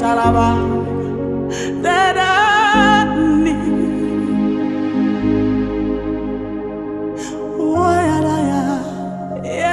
talaba dada ni. Waya ya ya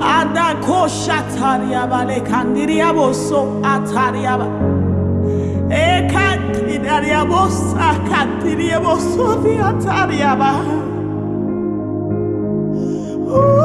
Ada Adakosha tariaba le kandiriabo so atariaba. Eka kidariabo sa kandiriabo so the atariaba. Ooh.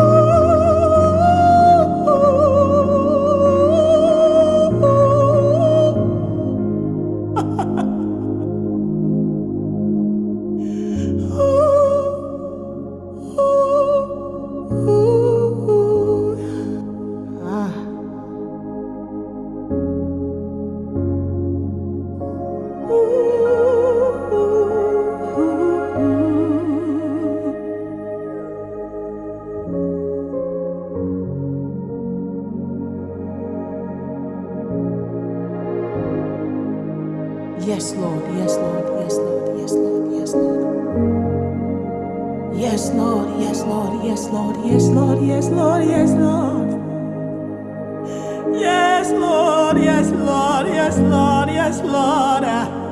Yes, Lord. Yes, Lord. Yes, Lord. Yes, Lord. Yes, Lord. Yes, Lord. Yes, Lord. Yes, Lord. Yes, Lord. Yes, Lord. Yes, Lord. Yes, Lord. Yes, Lord. Yes, Lord. Yes, Lord. Ah.